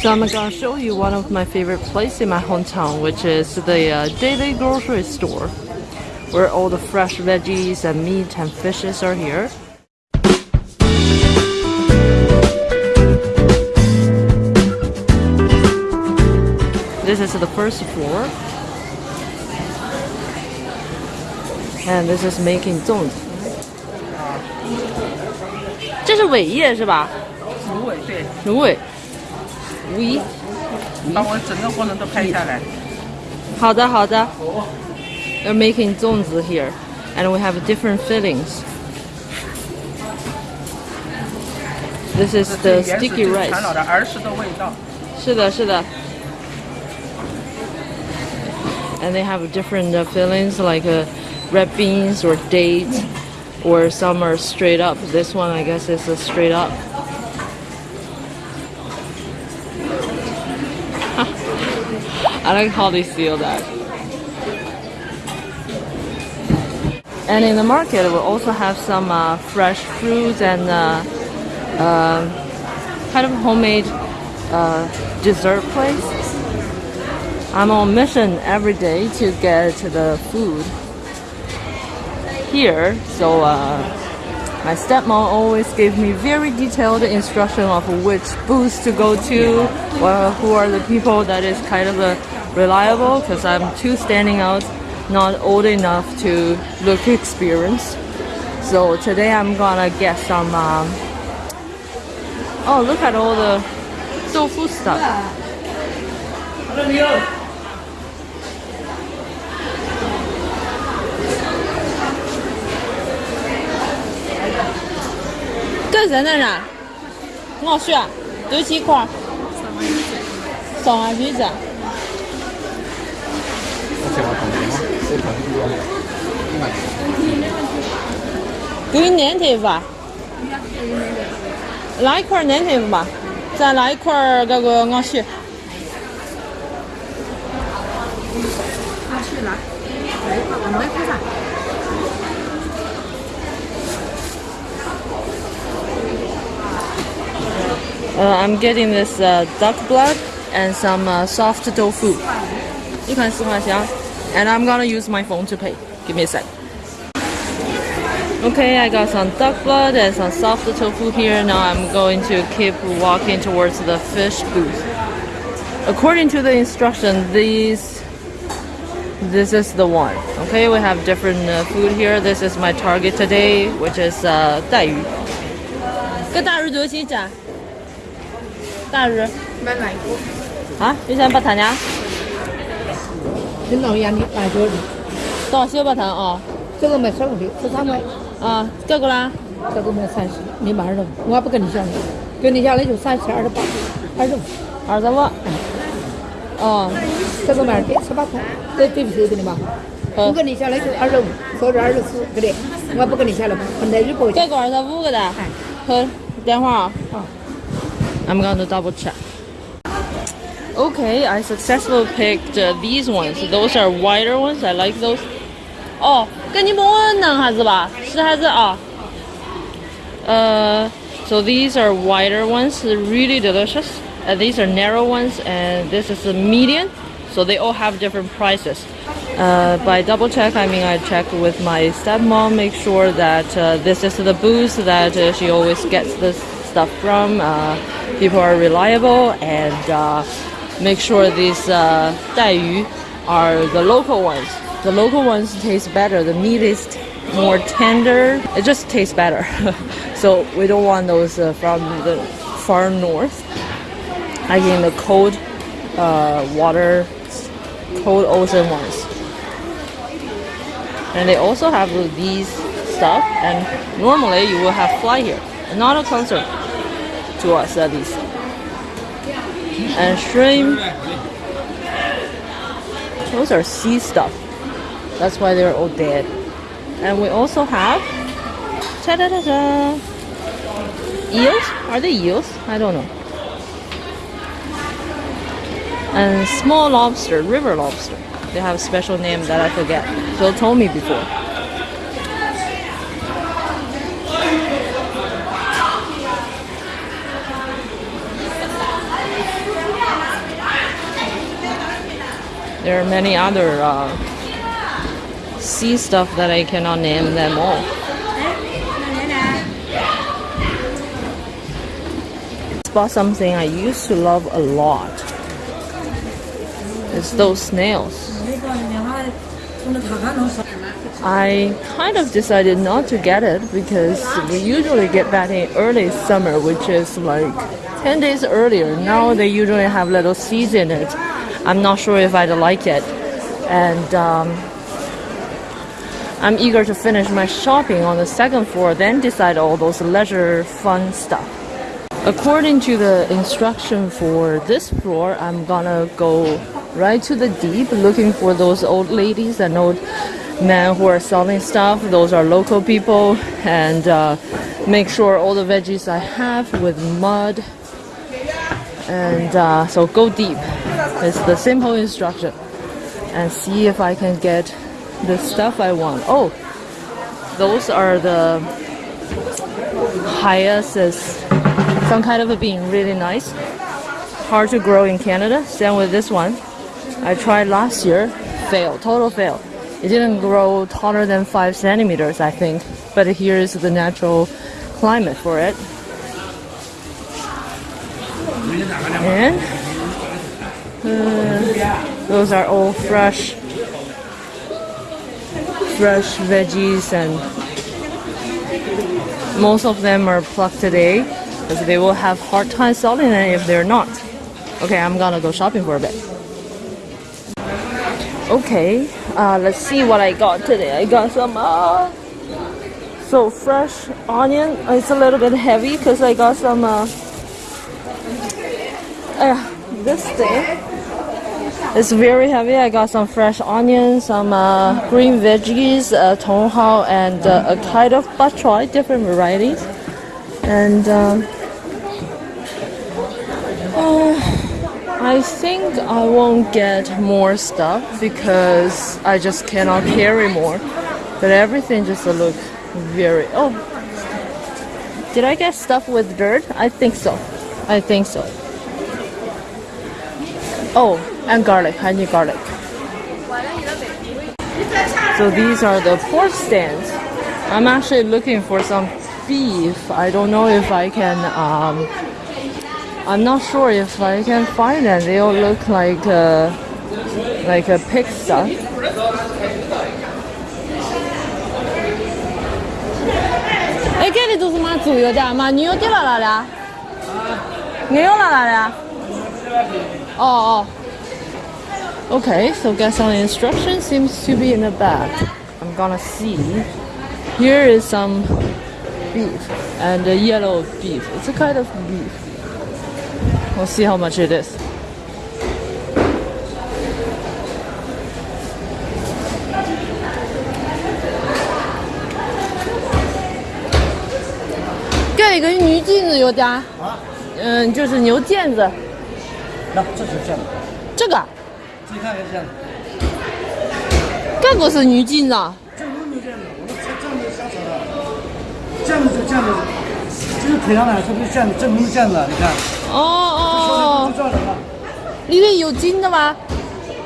So I'm gonna show you one of my favorite places in my hometown, which is the uh, daily grocery store, where all the fresh veggies and meat and fishes are here. This is the first floor. And this is making 粽子。这是尾叶是吧？芦苇对，芦苇。 We 把我整个过程都拍下来。好的好的。They're making 粽子 here, and we have different fillings. This is the 这原始 sticky 就是传 rice. 老的儿时的味道。是的，是的。And they have different uh, fillings like uh, red beans or dates, or some are straight up. This one, I guess, is a straight up. I like how they seal that. And in the market, we also have some uh, fresh fruits and uh, um kind of homemade uh, dessert place. I'm on mission every day to get the food here. So uh, my stepmom always gave me very detailed instruction of which booths to go to, well, who are the people that is kind of uh, reliable because I'm too standing out, not old enough to look experienced. So today I'm gonna get some. Um, oh, look at all the tofu stuff. Cái gì này nè? Ngọt chưa? Tôi chỉ khoa. Sống ai biết giờ? Green native 吧，来一块 native 吧，再来一块这个鸭血。Uh, I'm getting this duck blood and some soft tofu. 一款四块钱。and I'm gonna use my phone to pay. Give me a sec. Okay, I got some duck blood and some soft tofu here. Now I'm going to keep walking towards the fish booth. According to the instruction, these this is the one. Okay, we have different uh, food here. This is my target today, which is uh, 带鱼。个大鱼多少钱一只？大鱼买来过，啊？你想八坛 呀？你老爷你来着的，多少小八坛哦？这个卖十五的，十三块，啊，这个啦？这个卖三十，你买二十五，我不跟你讲的，跟你讲来就三十二十八，二十五，二十五。哦，这个卖的十八块，这对不对的嘛？我好。跟你下来就二十五，或者二十四，对不对？我不跟你下来嘛，分在日不这个二十五个的。哎，好，等会儿啊。好。I'm gonna double check. Okay, I successfully picked uh, these ones. Those are wider ones. I like those. 哦，跟你们弄还是吧？是还是啊？呃、so these are wider ones, really delicious. And these are narrow ones, and this is a medium. So they all have different prices. Uh, by double check, I mean I check with my stepmom, make sure that uh, this is the booth that uh, she always gets this stuff from. Uh, people are reliable, and uh, make sure these uh, are the local ones. The local ones taste better. The meat is more tender. It just tastes better. so we don't want those uh, from the far north. Like in the cold uh, water, cold ocean ones. And they also have these stuff. And normally you will have fly here. Not a concern to us at least. And shrimp. Those are sea stuff. That's why they're all dead. And we also have ta-da-da-da, eels. Are they eels? I don't know. And small lobster, river lobster. They have a special name that I forget. Phil told me before. There are many other uh, sea stuff that I cannot name them all. Bought something I used to love a lot. It's those snails. I kind of decided not to get it because we usually get that in early summer, which is like 10 days earlier. Now they usually have little seeds in it. I'm not sure if I'd like it. And um, I'm eager to finish my shopping on the second floor, then decide all those leisure fun stuff. According to the instruction for this floor, I'm gonna go right to the deep looking for those old ladies and old men who are selling stuff. Those are local people and uh, make sure all the veggies I have with mud. And uh, so go deep. It's the simple instruction. And see if I can get the stuff I want. Oh, those are the hyacinths. Some kind of a bean, really nice. Hard to grow in Canada. Same with this one. I tried last year, fail, total fail. It didn't grow taller than five centimeters, I think. But here is the natural climate for it. And uh, those are all fresh, fresh veggies, and most of them are plucked today because they will have hard time selling it if they're not. Okay, I'm gonna go shopping for a bit. Okay, uh, let's see what I got today. I got some uh, so fresh onion. It's a little bit heavy because I got some. Uh, uh, this thing it's very heavy. I got some fresh onions, some uh, green veggies, uh, tonghao, and uh, a kind of bok choy, different varieties. And um, uh, I think I won't get more stuff because I just cannot carry more. But everything just looks very. Oh, did I get stuff with dirt? I think so. I think so. Oh, and garlic. I need garlic. So these are the pork stands. I'm actually looking for some beef. I don't know if I can. Um, I'm not sure if I can find them. They all look like uh, like a pig stuff. 哎，这里都是嘛猪油的，嘛牛的了哪里啊？牛了哪里啊？哦哦。 Okay, so guess on instruction seems to be in the back. I'm gonna see. Here is some beef and a yellow beef. It's a kind of beef. We'll see how much it is. Get 一个牛腱子有点，啊，嗯，就是牛腱子，那这是这样的，这个， 自己看一下，这个是牛腱子啊。这个没有这样的，我们这这样的瞎扯的，这样子就这样子，这是腿上的，这不是这样子，这不是这样的，你看，哦哦这样的了，里面有筋的吗？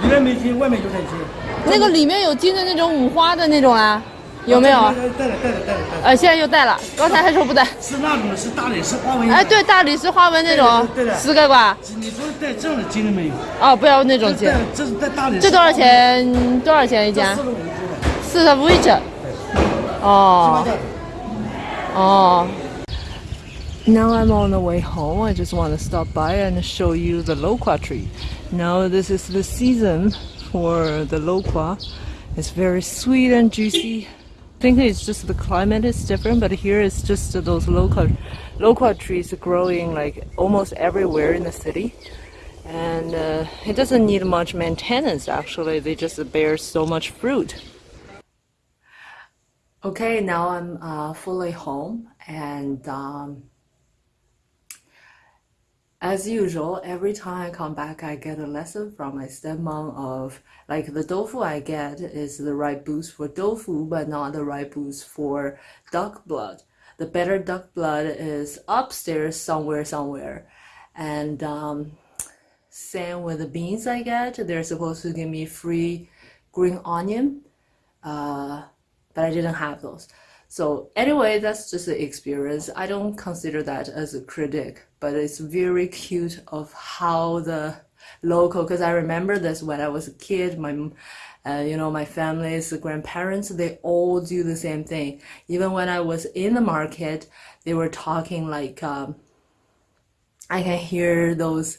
里面没筋，外面有点筋，那个里面有筋的那种五花的那种啊，有没有？带了带了带了带了。呃，现在又带了，刚才还说不带。是那种是大理石花纹。哎，对，大理石花纹那种。对的。十个吧。你说带这样的金的没有？哦，不要那种金。这是带大理石。这多少钱？多少钱一件？四十五一只。哦。哦。Now I'm on the way home. I just want to stop by and show you the loquat tree. Now this is the season for the loquat. It's very sweet and juicy. I think it's just the climate is different, but here it's just those local loquat trees growing like almost everywhere in the city. And uh, it doesn't need much maintenance actually, they just bear so much fruit. Okay, now I'm uh, fully home and um, as usual, every time I come back, I get a lesson from my stepmom of like the tofu I get is the right boost for tofu, but not the right boost for duck blood. The better duck blood is upstairs somewhere, somewhere, and um, same with the beans I get. They're supposed to give me free green onion, uh, but I didn't have those. So anyway, that's just the experience. I don't consider that as a critic, but it's very cute of how the local. Because I remember this when I was a kid. My, uh, you know, my family's grandparents, they all do the same thing. Even when I was in the market, they were talking like. Um, I can hear those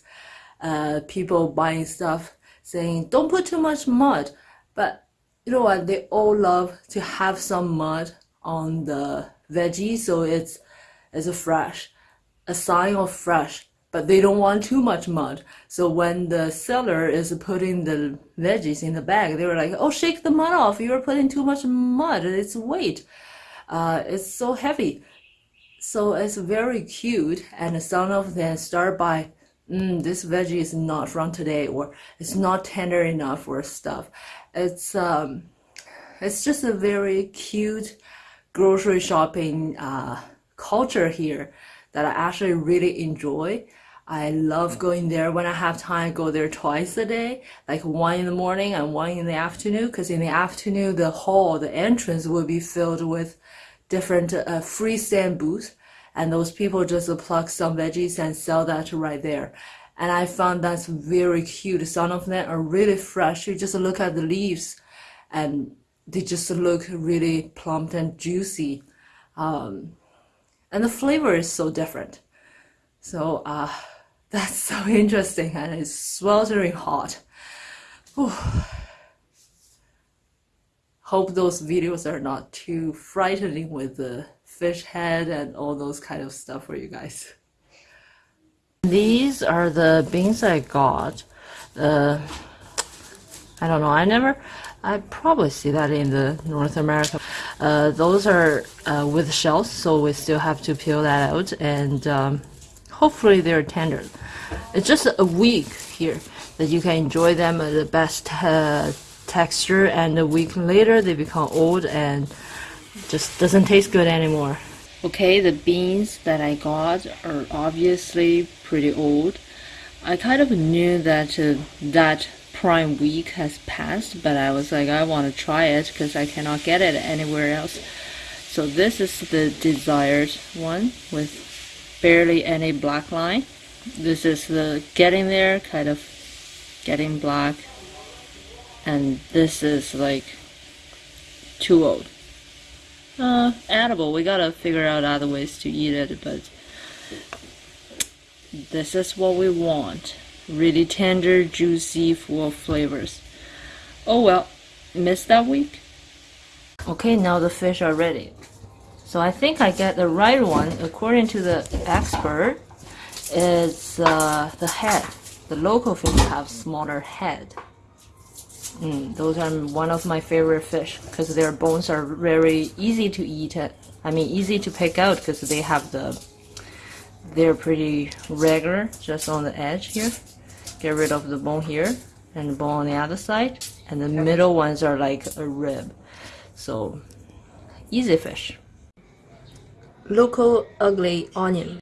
uh, people buying stuff saying, "Don't put too much mud," but you know what? They all love to have some mud on the veggie, so it's it's a fresh, a sign of fresh. But they don't want too much mud. So when the seller is putting the veggies in the bag, they were like, "Oh, shake the mud off! You're putting too much mud. It's weight. Uh, it's so heavy." So it's very cute, and some of them start by, mm, this veggie is not from today, or it's not tender enough, or stuff. It's um, it's just a very cute grocery shopping uh, culture here that I actually really enjoy. I love going there when I have time. I go there twice a day, like one in the morning and one in the afternoon. Because in the afternoon, the hall, the entrance will be filled with different uh, freestand booths, and those people just pluck some veggies and sell that right there. And I found that's very cute. Some of them are really fresh. You just look at the leaves, and they just look really plump and juicy, um, and the flavor is so different. So uh, that's so interesting, and it's sweltering hot. Whew hope those videos are not too frightening with the fish head and all those kind of stuff for you guys. These are the beans I got. Uh, I don't know. I never. I probably see that in the North America. Uh, those are uh, with shells, so we still have to peel that out, and um, hopefully they're tender. It's just a week here that you can enjoy them at the best uh, texture and a week later they become old and just doesn't taste good anymore. Okay, the beans that I got are obviously pretty old. I kind of knew that uh, that prime week has passed, but I was like, I want to try it because I cannot get it anywhere else. So this is the desired one with barely any black line. This is the getting there, kind of getting black and this is like too old. Uh, edible. We gotta figure out other ways to eat it, but this is what we want. Really tender, juicy, full of flavors. Oh well, missed that week. Okay, now the fish are ready. So I think I get the right one according to the expert. It's uh, the head. The local fish have smaller head. Mm, those are one of my favorite fish because their bones are very easy to eat. I mean, easy to pick out because they have the. They're pretty regular, just on the edge here. Get rid of the bone here and the bone on the other side, and the middle ones are like a rib. So, easy fish. Local ugly onion.